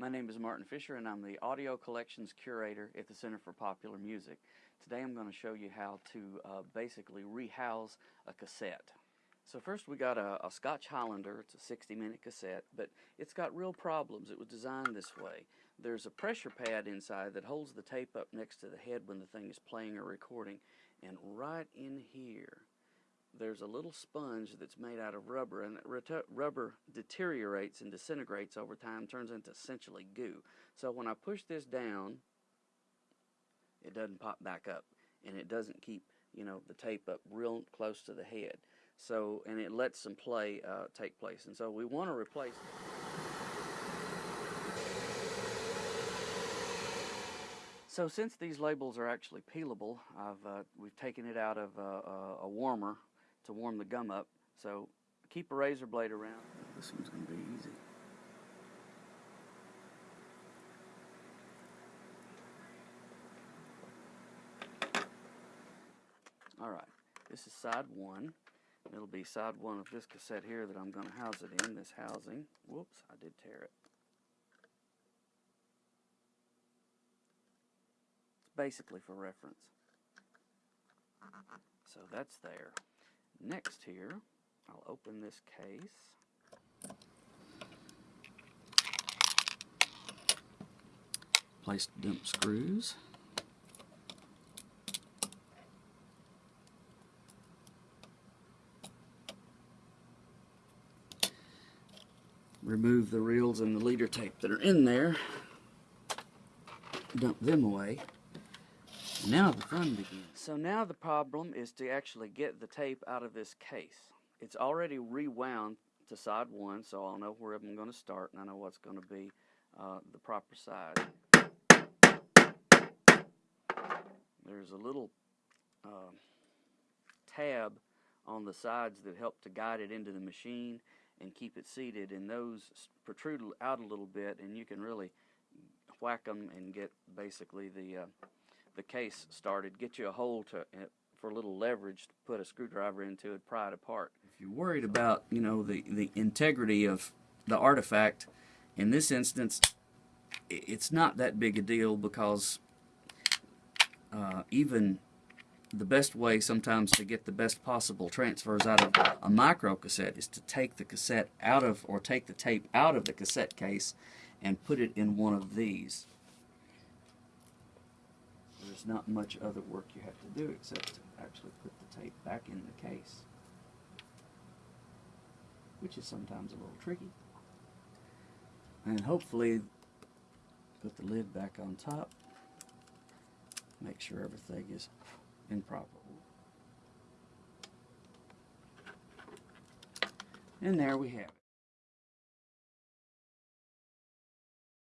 My name is Martin Fisher and I'm the Audio Collections Curator at the Center for Popular Music. Today I'm going to show you how to uh, basically rehouse a cassette. So first we got a, a Scotch Highlander, it's a 60 minute cassette, but it's got real problems. It was designed this way. There's a pressure pad inside that holds the tape up next to the head when the thing is playing or recording, and right in here there's a little sponge that's made out of rubber, and rubber deteriorates and disintegrates over time, turns into essentially goo. So when I push this down, it doesn't pop back up, and it doesn't keep you know the tape up real close to the head. So and it lets some play uh, take place, and so we want to replace. So since these labels are actually peelable, I've uh, we've taken it out of uh, a warmer to warm the gum up. So keep a razor blade around. This one's going to be easy. Alright, this is side one. It'll be side one of this cassette here that I'm going to house it in, this housing. Whoops, I did tear it. It's basically for reference. So that's there. Next here, I'll open this case. Place dump screws. Remove the reels and the leader tape that are in there. Dump them away. Now the fun begins. So now the problem is to actually get the tape out of this case. It's already rewound to side one, so I'll know where I'm going to start and I know what's going to be uh, the proper side. There's a little uh, tab on the sides that help to guide it into the machine and keep it seated and those protrude out a little bit and you can really whack them and get basically the uh, the case started, get you a hole to uh, for a little leverage to put a screwdriver into it, pry it apart. If you're worried about, you know, the, the integrity of the artifact, in this instance, it's not that big a deal because uh, even the best way sometimes to get the best possible transfers out of a micro cassette is to take the cassette out of, or take the tape out of the cassette case and put it in one of these there's not much other work you have to do except to actually put the tape back in the case, which is sometimes a little tricky. And hopefully put the lid back on top, make sure everything is in proper order. And there we have it.